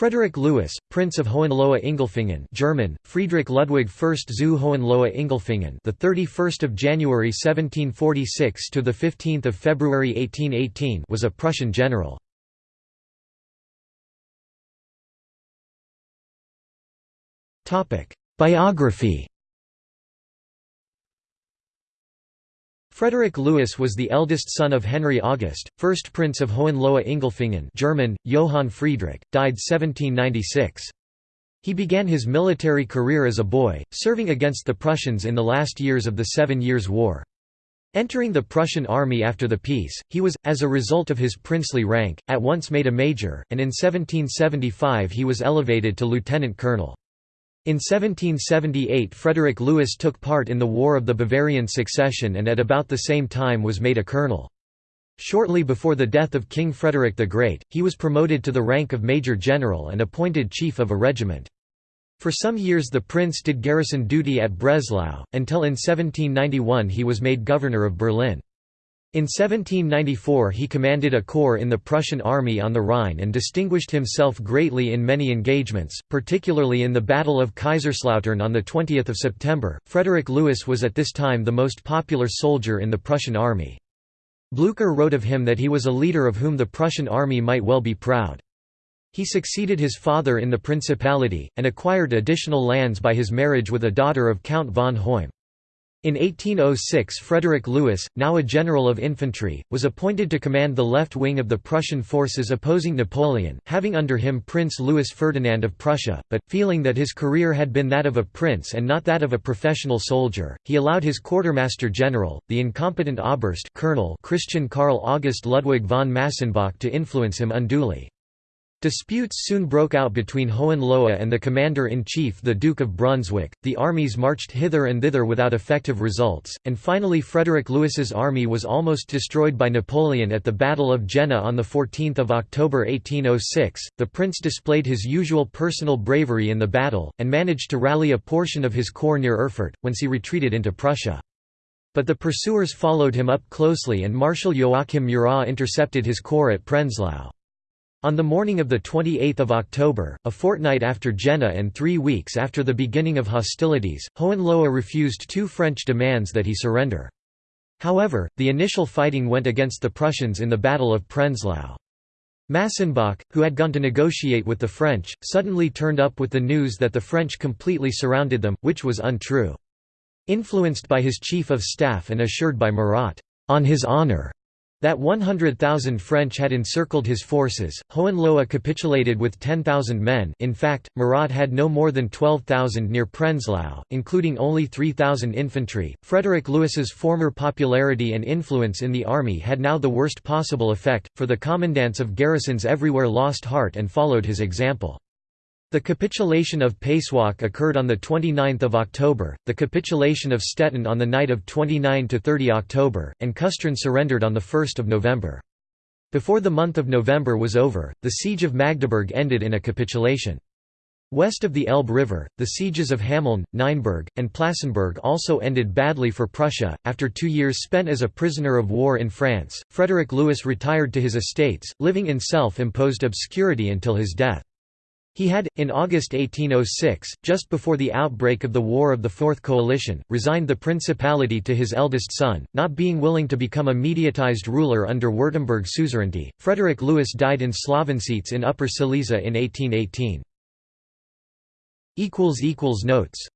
Frederick Louis, Prince of Hohenlohe-Ingelfingen German, Friedrich Ludwig I zu Hohenlohe-Ingelfingen the 31st of January 1746 to the 15th of February 1818 was a Prussian general. Topic: Biography Frederick Louis was the eldest son of Henry August, 1st Prince of Hohenlohe-Ingelfingen German, Johann Friedrich, died 1796. He began his military career as a boy, serving against the Prussians in the last years of the Seven Years' War. Entering the Prussian army after the peace, he was, as a result of his princely rank, at once made a major, and in 1775 he was elevated to lieutenant colonel. In 1778 Frederick Louis took part in the War of the Bavarian Succession and at about the same time was made a colonel. Shortly before the death of King Frederick the Great, he was promoted to the rank of major general and appointed chief of a regiment. For some years the prince did garrison duty at Breslau, until in 1791 he was made governor of Berlin. In 1794 he commanded a corps in the Prussian army on the Rhine and distinguished himself greatly in many engagements, particularly in the Battle of Kaiserslautern on 20 September. Frederick Louis was at this time the most popular soldier in the Prussian army. Blücher wrote of him that he was a leader of whom the Prussian army might well be proud. He succeeded his father in the principality, and acquired additional lands by his marriage with a daughter of Count von Hoym. In 1806 Frederick Louis, now a general of infantry, was appointed to command the left wing of the Prussian forces opposing Napoleon, having under him Prince Louis Ferdinand of Prussia, but, feeling that his career had been that of a prince and not that of a professional soldier, he allowed his quartermaster general, the incompetent Oberst colonel Christian Karl August Ludwig von Massenbach to influence him unduly. Disputes soon broke out between Hohenlohe and the commander-in-chief the Duke of Brunswick, the armies marched hither and thither without effective results, and finally Frederick Louis's army was almost destroyed by Napoleon at the Battle of Jena on 14 October 1806. The prince displayed his usual personal bravery in the battle, and managed to rally a portion of his corps near Erfurt, whence he retreated into Prussia. But the pursuers followed him up closely and Marshal Joachim Murat intercepted his corps at Prenzlau. On the morning of 28 October, a fortnight after Jena and three weeks after the beginning of hostilities, Hohenlohe refused two French demands that he surrender. However, the initial fighting went against the Prussians in the Battle of Prenzlau. Massenbach, who had gone to negotiate with the French, suddenly turned up with the news that the French completely surrounded them, which was untrue. Influenced by his chief of staff and assured by Murat, "'on his honor' That 100,000 French had encircled his forces, Hohenlohe capitulated with 10,000 men in fact, Murat had no more than 12,000 near Prenzlau, including only 3,000 infantry. Frederick Louis's former popularity and influence in the army had now the worst possible effect, for the commandants of garrisons everywhere lost heart and followed his example. The capitulation of Pasewalk occurred on 29 October, the capitulation of Stettin on the night of 29–30 October, and Kustrin surrendered on 1 November. Before the month of November was over, the siege of Magdeburg ended in a capitulation. West of the Elbe River, the sieges of Hameln, Nienburg, and Plassenburg also ended badly for Prussia. After two years spent as a prisoner of war in France, Frederick Louis retired to his estates, living in self imposed obscurity until his death. He had, in August 1806, just before the outbreak of the War of the Fourth Coalition, resigned the principality to his eldest son, not being willing to become a mediatized ruler under Württemberg suzerainty. Frederick Louis died in Slawentzitz in Upper Silesia in 1818. Notes